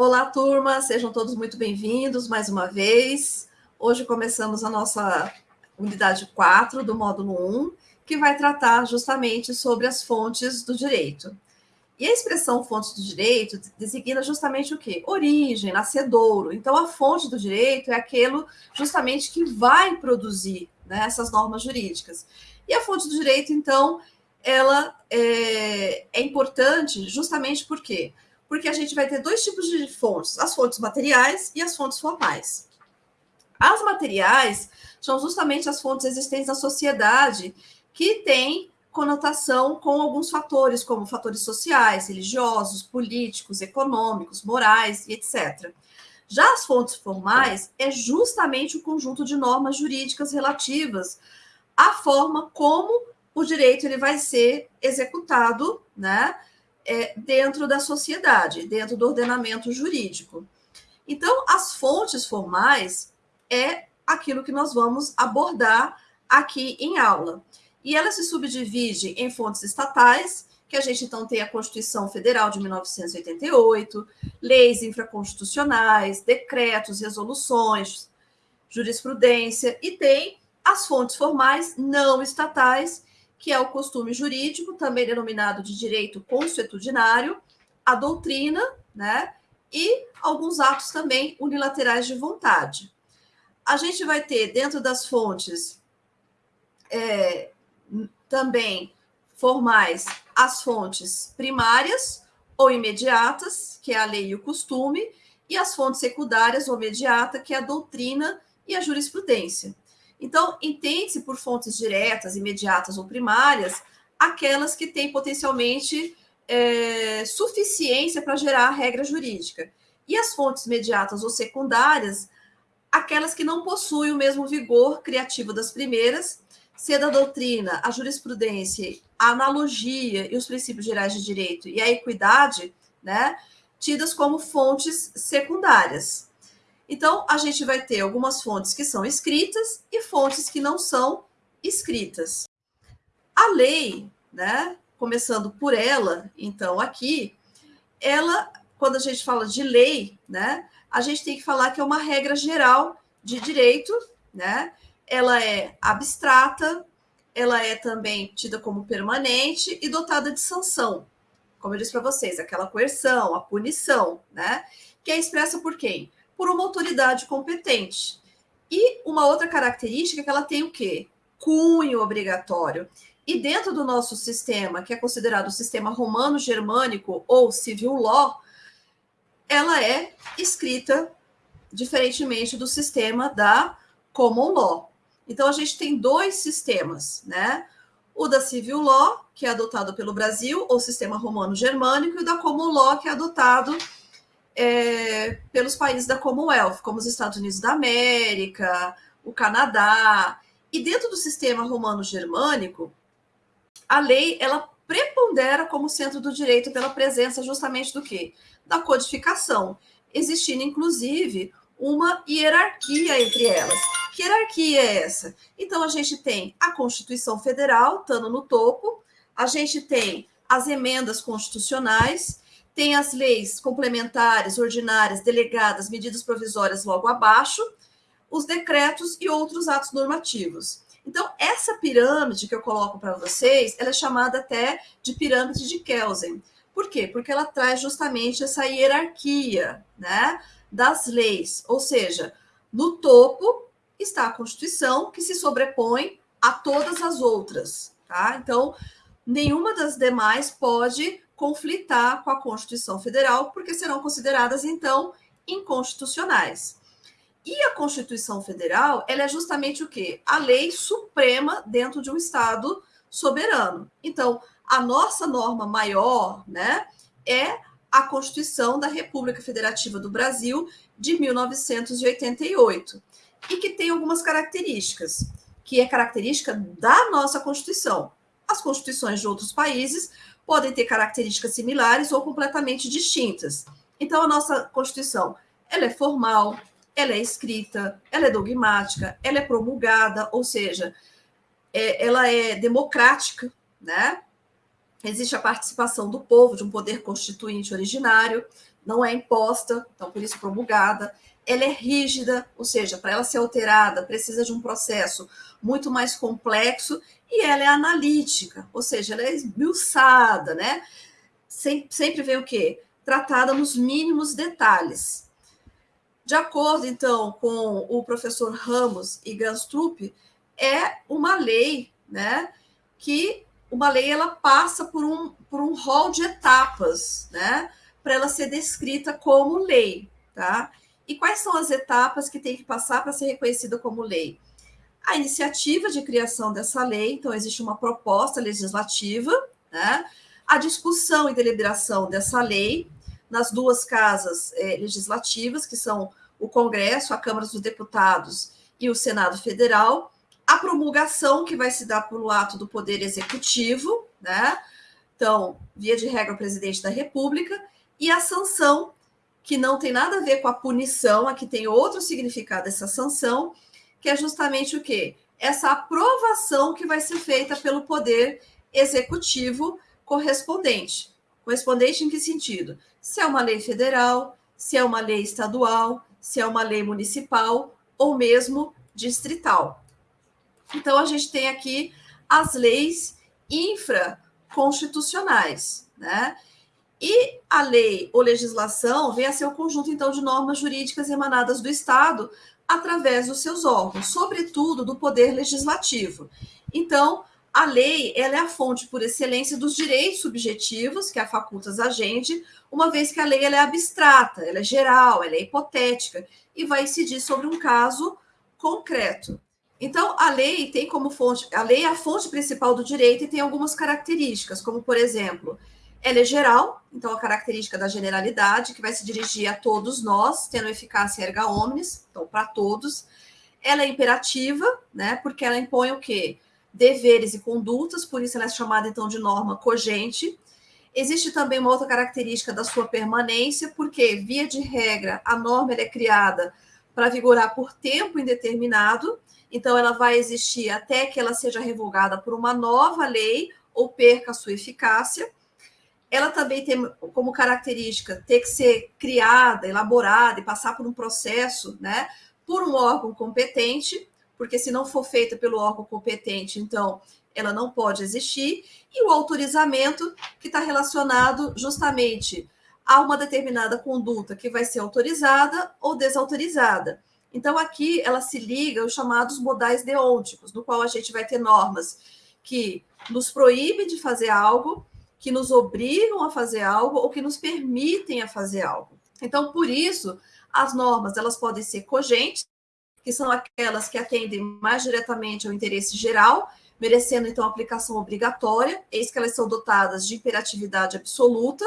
Olá, turma, sejam todos muito bem-vindos mais uma vez. Hoje começamos a nossa unidade 4 do módulo 1, que vai tratar justamente sobre as fontes do direito. E a expressão fonte do direito designa justamente o quê? Origem, nascedouro. Então, a fonte do direito é aquilo justamente que vai produzir né, essas normas jurídicas. E a fonte do direito, então, ela é, é importante justamente por quê? Porque a gente vai ter dois tipos de fontes, as fontes materiais e as fontes formais. As materiais são justamente as fontes existentes na sociedade que têm conotação com alguns fatores, como fatores sociais, religiosos, políticos, econômicos, morais e etc. Já as fontes formais é justamente o conjunto de normas jurídicas relativas à forma como o direito ele vai ser executado, né, é, dentro da sociedade, dentro do ordenamento jurídico. Então, as fontes formais é aquilo que nós vamos abordar aqui em aula. E ela se subdivide em fontes estatais, que a gente então tem a Constituição Federal de 1988, leis infraconstitucionais, decretos, resoluções, jurisprudência, e tem as fontes formais não estatais, que é o costume jurídico, também denominado de direito consuetudinário, a doutrina, né? E alguns atos também unilaterais de vontade. A gente vai ter dentro das fontes é, também formais as fontes primárias ou imediatas, que é a lei e o costume, e as fontes secundárias ou imediata, que é a doutrina e a jurisprudência. Então, entende-se por fontes diretas, imediatas ou primárias, aquelas que têm potencialmente é, suficiência para gerar regra jurídica. E as fontes imediatas ou secundárias, aquelas que não possuem o mesmo vigor criativo das primeiras sendo a doutrina, a jurisprudência, a analogia e os princípios gerais de direito e a equidade, né, tidas como fontes secundárias. Então, a gente vai ter algumas fontes que são escritas e fontes que não são escritas. A lei, né, começando por ela, então aqui, ela, quando a gente fala de lei, né, a gente tem que falar que é uma regra geral de direito, né, ela é abstrata, ela é também tida como permanente e dotada de sanção. Como eu disse para vocês, aquela coerção, a punição, né? Que é expressa por quem? Por uma autoridade competente. E uma outra característica é que ela tem o quê? Cunho obrigatório. E dentro do nosso sistema, que é considerado o sistema romano-germânico ou civil law, ela é escrita diferentemente do sistema da common law. Então, a gente tem dois sistemas, né? O da Civil Law, que é adotado pelo Brasil, ou sistema romano-germânico, e o da Common Law, que é adotado é, pelos países da Commonwealth, como os Estados Unidos da América, o Canadá. E dentro do sistema romano-germânico, a lei ela prepondera como centro do direito pela presença justamente do quê? Da codificação, existindo inclusive uma hierarquia entre elas. Que hierarquia é essa? Então, a gente tem a Constituição Federal, estando no topo, a gente tem as emendas constitucionais, tem as leis complementares, ordinárias, delegadas, medidas provisórias logo abaixo, os decretos e outros atos normativos. Então, essa pirâmide que eu coloco para vocês, ela é chamada até de pirâmide de Kelsen. Por quê? Porque ela traz justamente essa hierarquia, né? das leis, ou seja, no topo está a Constituição, que se sobrepõe a todas as outras, tá? Então, nenhuma das demais pode conflitar com a Constituição Federal, porque serão consideradas, então, inconstitucionais. E a Constituição Federal, ela é justamente o quê? A lei suprema dentro de um Estado soberano. Então, a nossa norma maior, né, é a Constituição da República Federativa do Brasil de 1988 e que tem algumas características, que é característica da nossa Constituição. As constituições de outros países podem ter características similares ou completamente distintas. Então, a nossa Constituição, ela é formal, ela é escrita, ela é dogmática, ela é promulgada, ou seja, é, ela é democrática, né? existe a participação do povo, de um poder constituinte originário, não é imposta, então por isso promulgada. Ela é rígida, ou seja, para ela ser alterada, precisa de um processo muito mais complexo, e ela é analítica, ou seja, ela é esmiuçada, né? Sempre vem o quê? Tratada nos mínimos detalhes. De acordo, então, com o professor Ramos e Ganstrup, é uma lei, né, que uma lei ela passa por um, por um rol de etapas, né, para ela ser descrita como lei, tá? E quais são as etapas que tem que passar para ser reconhecida como lei? A iniciativa de criação dessa lei, então existe uma proposta legislativa, né? A discussão e deliberação dessa lei nas duas casas é, legislativas, que são o Congresso, a Câmara dos Deputados e o Senado Federal, a promulgação, que vai se dar pelo ato do Poder Executivo, né? Então, via de regra, o presidente da República, e a sanção, que não tem nada a ver com a punição, aqui tem outro significado essa sanção, que é justamente o quê? Essa aprovação que vai ser feita pelo Poder Executivo correspondente. Correspondente em que sentido? Se é uma lei federal, se é uma lei estadual, se é uma lei municipal ou mesmo distrital. Então, a gente tem aqui as leis infraconstitucionais, né? E a lei ou legislação vem a ser o conjunto, então, de normas jurídicas emanadas do Estado através dos seus órgãos, sobretudo do poder legislativo. Então, a lei ela é a fonte por excelência dos direitos subjetivos que a facultas a gente, uma vez que a lei ela é abstrata, ela é geral, ela é hipotética e vai incidir sobre um caso concreto. Então, a lei tem como fonte, a lei é a fonte principal do direito e tem algumas características, como, por exemplo, ela é geral, então a característica da generalidade, que vai se dirigir a todos nós, tendo eficácia erga omnes, então para todos. Ela é imperativa, né, porque ela impõe o quê? Deveres e condutas, por isso ela é chamada, então, de norma cogente. Existe também uma outra característica da sua permanência, porque, via de regra, a norma é criada para vigorar por tempo indeterminado, então, ela vai existir até que ela seja revogada por uma nova lei ou perca a sua eficácia. Ela também tem como característica ter que ser criada, elaborada e passar por um processo, né, por um órgão competente, porque se não for feita pelo órgão competente, então ela não pode existir. E o autorizamento, que está relacionado justamente a uma determinada conduta que vai ser autorizada ou desautorizada. Então, aqui ela se liga aos chamados modais deônticos, no qual a gente vai ter normas que nos proíbem de fazer algo, que nos obrigam a fazer algo ou que nos permitem a fazer algo. Então, por isso, as normas elas podem ser cogentes, que são aquelas que atendem mais diretamente ao interesse geral, merecendo então aplicação obrigatória, eis que elas são dotadas de imperatividade absoluta.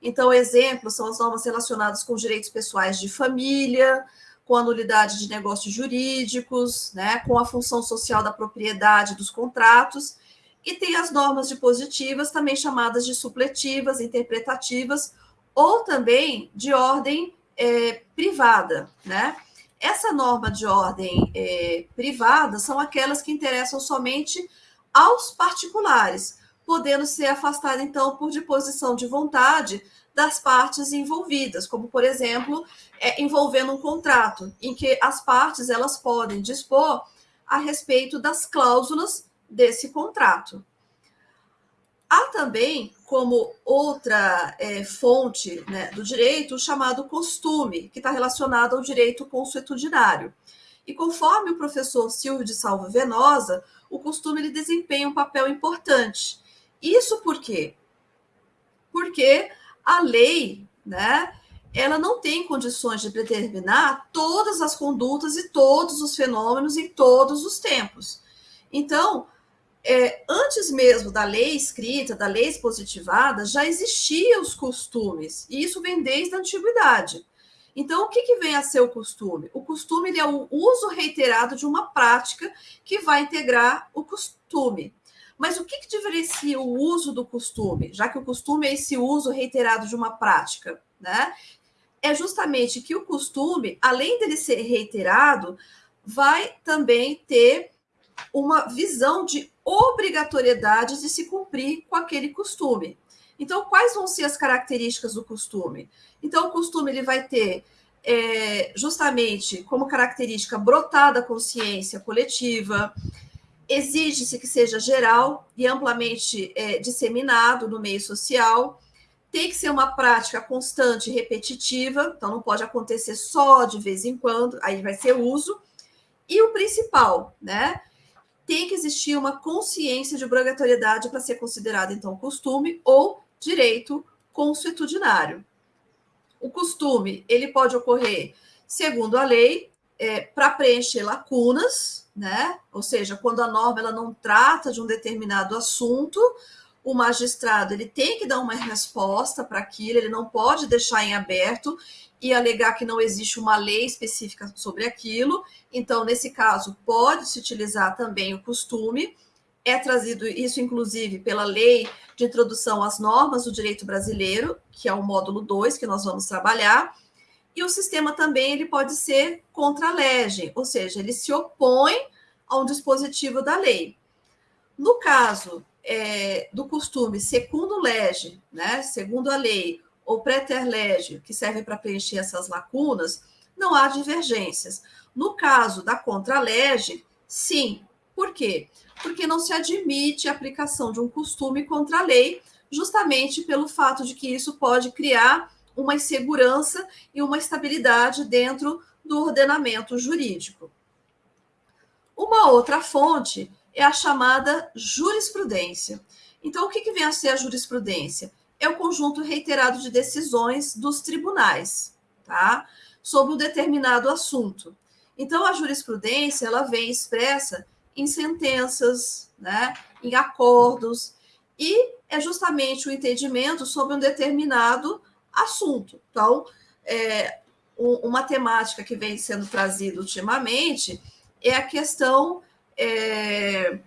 Então, exemplos são as normas relacionadas com direitos pessoais de família, com a nulidade de negócios jurídicos, né, com a função social da propriedade dos contratos, e tem as normas dispositivas, também chamadas de supletivas, interpretativas, ou também de ordem é, privada, né? Essa norma de ordem é, privada são aquelas que interessam somente aos particulares, podendo ser afastada, então, por disposição de vontade das partes envolvidas, como, por exemplo, é, envolvendo um contrato, em que as partes elas podem dispor a respeito das cláusulas desse contrato. Há também, como outra é, fonte né, do direito, o chamado costume, que está relacionado ao direito consuetudinário. E conforme o professor Silvio de Salvo Venosa, o costume ele desempenha um papel importante. Isso por quê? Porque a lei, né, ela não tem condições de determinar todas as condutas e todos os fenômenos em todos os tempos. Então, é, antes mesmo da lei escrita, da lei expositivada, já existiam os costumes, e isso vem desde a antiguidade. Então, o que, que vem a ser o costume? O costume é o uso reiterado de uma prática que vai integrar o costume. Mas o que, que diferencia o uso do costume, já que o costume é esse uso reiterado de uma prática, né? É justamente que o costume, além dele ser reiterado, vai também ter uma visão de obrigatoriedade de se cumprir com aquele costume. Então, quais vão ser as características do costume? Então, o costume ele vai ter é, justamente como característica brotar da consciência coletiva, exige-se que seja geral e amplamente é, disseminado no meio social, tem que ser uma prática constante e repetitiva, então não pode acontecer só de vez em quando, aí vai ser uso. E o principal, né? Tem que existir uma consciência de obrigatoriedade para ser considerado, então, costume ou direito consuetudinário. O costume, ele pode ocorrer, segundo a lei, é, para preencher lacunas, né? Ou seja, quando a norma ela não trata de um determinado assunto, o magistrado ele tem que dar uma resposta para aquilo, ele não pode deixar em aberto e alegar que não existe uma lei específica sobre aquilo. Então, nesse caso, pode se utilizar também o costume. É trazido isso, inclusive, pela lei de introdução às normas do direito brasileiro, que é o módulo 2 que nós vamos trabalhar. E o sistema também ele pode ser contra a lege, ou seja, ele se opõe a um dispositivo da lei. No caso é, do costume segundo lege, né, segundo a lei, ou preter lege, que serve para preencher essas lacunas, não há divergências. No caso da contra-lege, sim. Por quê? Porque não se admite a aplicação de um costume contra a lei, justamente pelo fato de que isso pode criar uma insegurança e uma estabilidade dentro do ordenamento jurídico. Uma outra fonte é a chamada jurisprudência. Então, o que, que vem a ser a jurisprudência? É o conjunto reiterado de decisões dos tribunais, tá? Sobre um determinado assunto. Então, a jurisprudência, ela vem expressa em sentenças, né? Em acordos, e é justamente o entendimento sobre um determinado assunto. Então, é, uma temática que vem sendo trazida ultimamente é a questão é,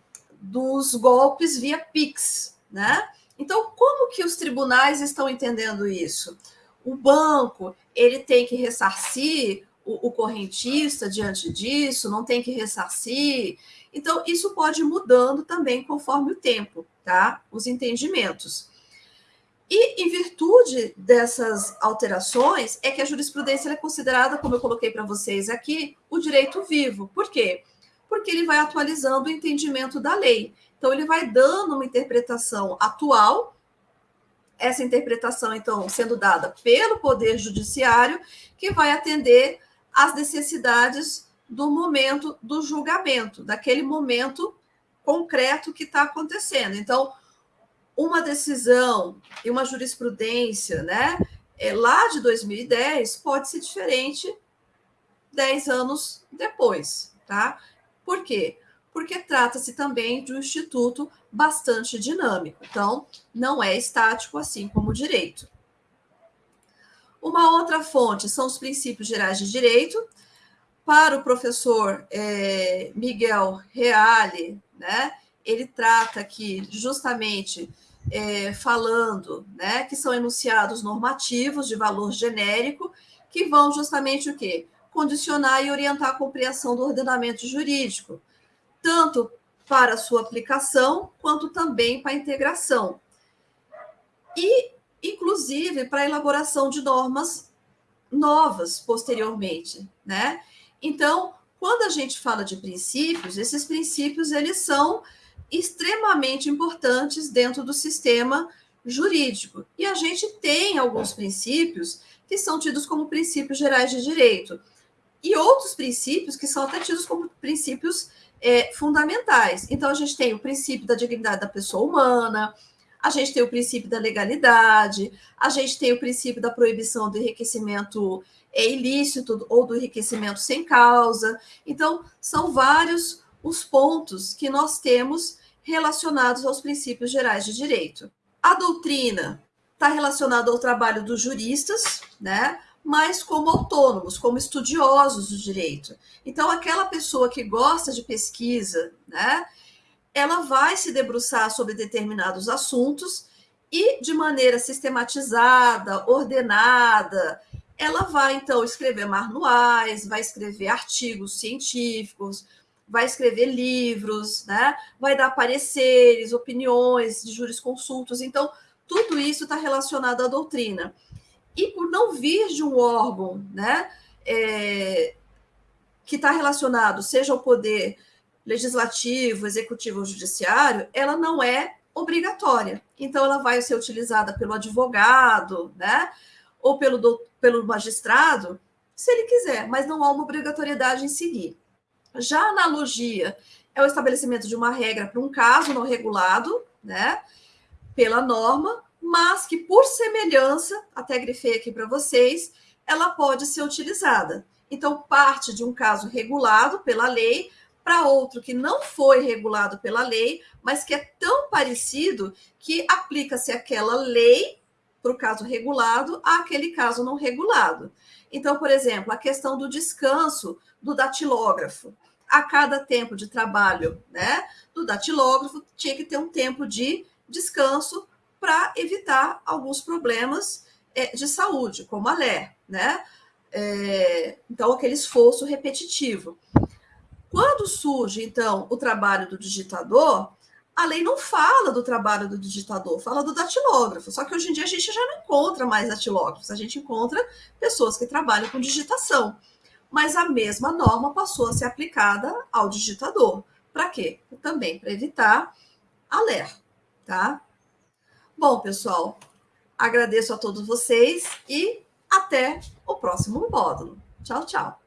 dos golpes via Pix, né? Então, como que os tribunais estão entendendo isso? O banco ele tem que ressarcir o, o correntista diante disso, não tem que ressarcir. Então, isso pode ir mudando também conforme o tempo, tá? Os entendimentos. E em virtude dessas alterações, é que a jurisprudência é considerada, como eu coloquei para vocês aqui, o direito vivo. Por quê? Porque ele vai atualizando o entendimento da lei. Então, ele vai dando uma interpretação atual, essa interpretação, então, sendo dada pelo Poder Judiciário, que vai atender às necessidades do momento do julgamento, daquele momento concreto que está acontecendo. Então, uma decisão e uma jurisprudência, né, é, lá de 2010 pode ser diferente 10 anos depois, tá? Por quê? Porque trata-se também de um instituto bastante dinâmico. Então, não é estático assim como o direito. Uma outra fonte são os princípios gerais de direito. Para o professor é, Miguel Reale, né, ele trata aqui justamente é, falando né, que são enunciados normativos de valor genérico que vão justamente o quê? Condicionar e orientar a compreensão do ordenamento jurídico, tanto para sua aplicação, quanto também para a integração. E, inclusive, para a elaboração de normas novas posteriormente, né? Então, quando a gente fala de princípios, esses princípios eles são extremamente importantes dentro do sistema jurídico. E a gente tem alguns princípios que são tidos como princípios gerais de direito, e outros princípios que são até tidos como princípios é, fundamentais. Então, a gente tem o princípio da dignidade da pessoa humana, a gente tem o princípio da legalidade, a gente tem o princípio da proibição do enriquecimento é, ilícito ou do enriquecimento sem causa. Então, são vários os pontos que nós temos relacionados aos princípios gerais de direito. A doutrina está relacionada ao trabalho dos juristas, né? Mas como autônomos, como estudiosos do direito. Então, aquela pessoa que gosta de pesquisa, né, ela vai se debruçar sobre determinados assuntos e, de maneira sistematizada, ordenada, ela vai, então, escrever manuais, vai escrever artigos científicos, vai escrever livros, né? Vai dar pareceres, opiniões de jurisconsultos. Então, tudo isso está relacionado à doutrina. E por não vir de um órgão, né? É, que está relacionado, seja ao poder legislativo, executivo ou judiciário, ela não é obrigatória. Então, ela vai ser utilizada pelo advogado, né? Ou pelo, do, pelo magistrado, se ele quiser, mas não há uma obrigatoriedade em seguir. Já a analogia é o estabelecimento de uma regra para um caso não regulado, né? Pela norma, mas que, por semelhança, até grifei aqui para vocês, ela pode ser utilizada. Então, parte de um caso regulado pela lei para outro que não foi regulado pela lei, mas que é tão parecido que aplica-se aquela lei para o caso regulado àquele caso não regulado. Então, por exemplo, a questão do descanso do datilógrafo. A cada tempo de trabalho né, do datilógrafo, tinha que ter um tempo de descanso para evitar alguns problemas é, de saúde, como a LER, né? É, então, aquele esforço repetitivo. Quando surge, então, o trabalho do digitador, a lei não fala do trabalho do digitador, fala do datilógrafo. Só que hoje em dia a gente já não encontra mais datilógrafos, a gente encontra pessoas que trabalham com digitação. Mas a mesma norma passou a ser aplicada ao digitador. Para quê? Também para evitar a LER, tá? Bom, pessoal, agradeço a todos vocês e até o próximo módulo. Tchau, tchau.